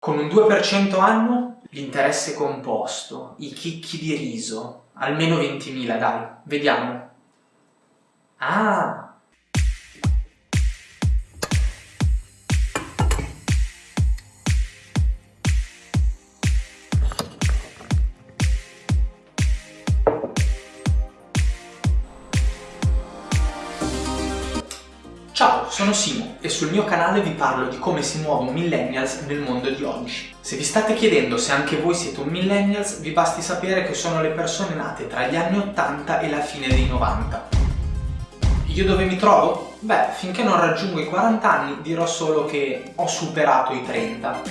Con un 2% anno, l'interesse composto, i chicchi di riso, almeno 20.000 dai, vediamo. Ah, Ciao, sono Simo e sul mio canale vi parlo di come si muove un millennials nel mondo di oggi. Se vi state chiedendo se anche voi siete un millennials, vi basti sapere che sono le persone nate tra gli anni 80 e la fine dei 90. Io dove mi trovo? Beh, finché non raggiungo i 40 anni dirò solo che ho superato i 30.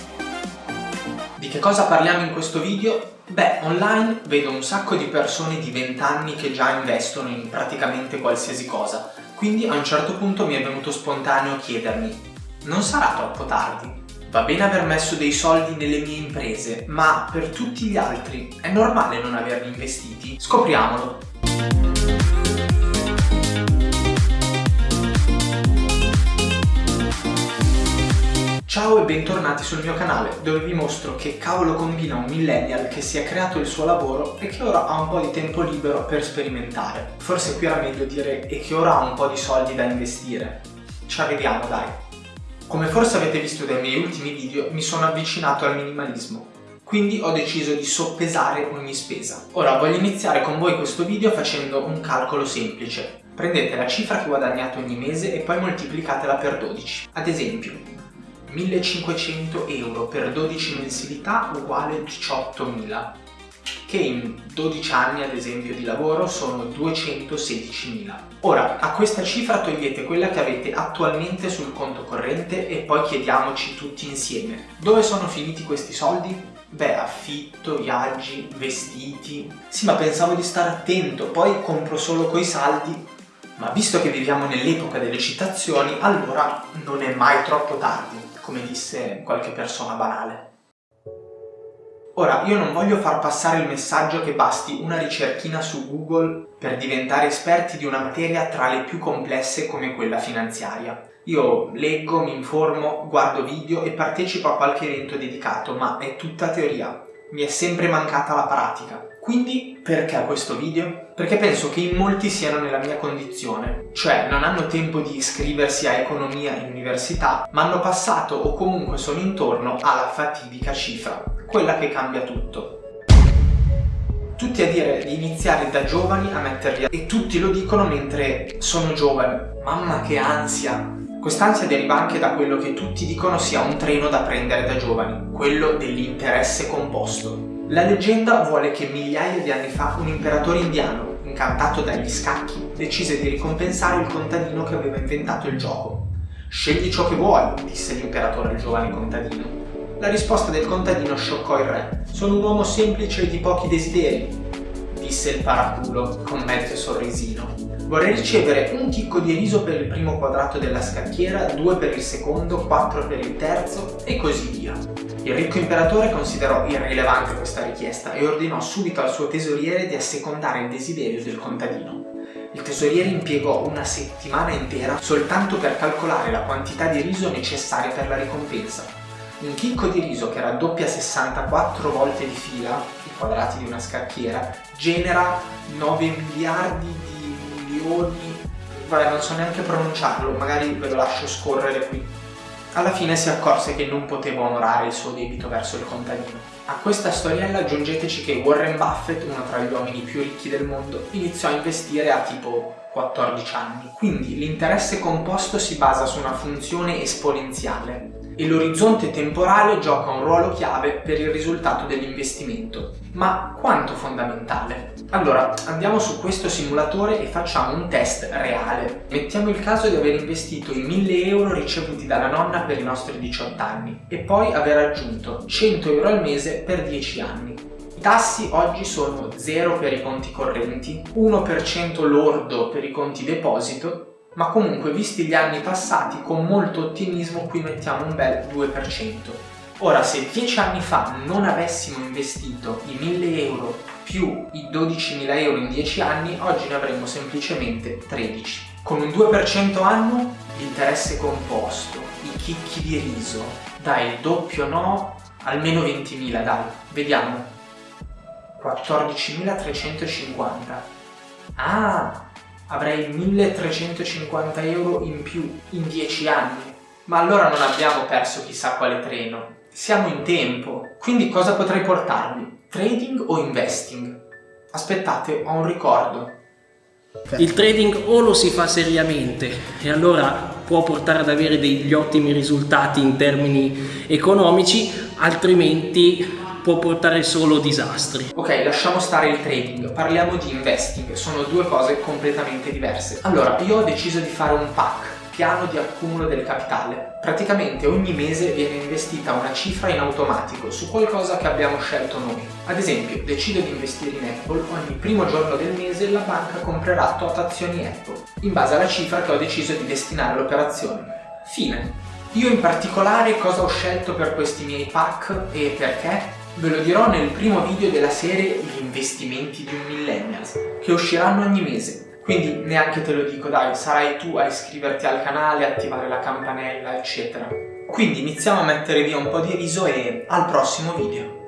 Di che cosa parliamo in questo video? Beh, online vedo un sacco di persone di 20 anni che già investono in praticamente qualsiasi cosa, quindi a un certo punto mi è venuto spontaneo chiedermi non sarà troppo tardi? Va bene aver messo dei soldi nelle mie imprese, ma per tutti gli altri è normale non averli investiti? Scopriamolo! Ciao e bentornati sul mio canale, dove vi mostro che cavolo combina un millennial che si è creato il suo lavoro e che ora ha un po' di tempo libero per sperimentare. Forse qui era meglio dire e che ora ha un po' di soldi da investire. Ci arriviamo dai! Come forse avete visto dai miei ultimi video, mi sono avvicinato al minimalismo. Quindi ho deciso di soppesare ogni spesa. Ora voglio iniziare con voi questo video facendo un calcolo semplice. Prendete la cifra che guadagnate ogni mese e poi moltiplicatela per 12. Ad esempio, 1500 euro per 12 mensilità uguale 18.000 che in 12 anni ad esempio di lavoro sono 216.000. Ora a questa cifra togliete quella che avete attualmente sul conto corrente e poi chiediamoci tutti insieme dove sono finiti questi soldi? Beh, affitto, viaggi, vestiti... Sì, ma pensavo di stare attento, poi compro solo coi saldi. Ma visto che viviamo nell'epoca delle citazioni, allora non è mai troppo tardi come disse qualche persona banale. Ora, io non voglio far passare il messaggio che basti una ricerchina su Google per diventare esperti di una materia tra le più complesse come quella finanziaria. Io leggo, mi informo, guardo video e partecipo a qualche evento dedicato, ma è tutta teoria. Mi è sempre mancata la pratica. Quindi perché questo video? Perché penso che in molti siano nella mia condizione, cioè non hanno tempo di iscriversi a economia in università, ma hanno passato o comunque sono intorno alla fatidica cifra, quella che cambia tutto. Tutti a dire di iniziare da giovani a metterli a... e tutti lo dicono mentre sono giovani. Mamma che ansia! Quest'ansia deriva anche da quello che tutti dicono sia un treno da prendere da giovani, quello dell'interesse composto. La leggenda vuole che migliaia di anni fa un imperatore indiano, incantato dagli scacchi, decise di ricompensare il contadino che aveva inventato il gioco. Scegli ciò che vuoi, disse l'imperatore al giovane contadino. La risposta del contadino scioccò il re. Sono un uomo semplice e di pochi desideri, disse il paraculo con mezzo sorrisino. Vorrei ricevere un chicco di riso per il primo quadrato della scacchiera, due per il secondo, quattro per il terzo e così via. Il ricco imperatore considerò irrilevante questa richiesta e ordinò subito al suo tesoriere di assecondare il desiderio del contadino. Il tesoriere impiegò una settimana intera soltanto per calcolare la quantità di riso necessaria per la ricompensa. Un chicco di riso che raddoppia 64 volte di fila, i quadrati di una scacchiera, genera 9 miliardi di milioni, vabbè non so neanche pronunciarlo, magari ve lo lascio scorrere qui. Alla fine si accorse che non poteva onorare il suo debito verso il contadino. A questa storiella aggiungeteci che Warren Buffett, uno tra gli uomini più ricchi del mondo, iniziò a investire a tipo 14 anni. Quindi l'interesse composto si basa su una funzione esponenziale e l'orizzonte temporale gioca un ruolo chiave per il risultato dell'investimento. Ma quanto fondamentale? Allora, andiamo su questo simulatore e facciamo un test reale. Mettiamo il caso di aver investito i 1000 euro ricevuti dalla nonna per i nostri 18 anni e poi aver aggiunto 100 euro al mese per 10 anni. I tassi oggi sono 0 per i conti correnti, 1% lordo per i conti deposito ma comunque visti gli anni passati con molto ottimismo qui mettiamo un bel 2%. Ora se 10 anni fa non avessimo investito i 1000 euro più i 12.000 euro in 10 anni, oggi ne avremmo semplicemente 13. Con un 2% anno, l'interesse composto, i chicchi di riso, dai il doppio no, almeno 20.000 dai, vediamo. 14.350. Ah, avrei 1.350 euro in più in 10 anni. Ma allora non abbiamo perso chissà quale treno. Siamo in tempo. Quindi cosa potrei portarvi? Trading o investing? Aspettate, ho un ricordo. Il trading o lo si fa seriamente e allora può portare ad avere degli ottimi risultati in termini economici, altrimenti può portare solo disastri. Ok, lasciamo stare il trading, parliamo di investing, sono due cose completamente diverse. Allora, io ho deciso di fare un pack piano di accumulo del capitale. Praticamente ogni mese viene investita una cifra in automatico su qualcosa che abbiamo scelto noi. Ad esempio, decido di investire in Apple, ogni primo giorno del mese la banca comprerà tot azioni Apple, in base alla cifra che ho deciso di destinare all'operazione. Fine. Io in particolare cosa ho scelto per questi miei pack e perché? Ve lo dirò nel primo video della serie Gli investimenti di un millennials, che usciranno ogni mese. Quindi neanche te lo dico, dai, sarai tu a iscriverti al canale, attivare la campanella, eccetera. Quindi iniziamo a mettere via un po' di riso e al prossimo video.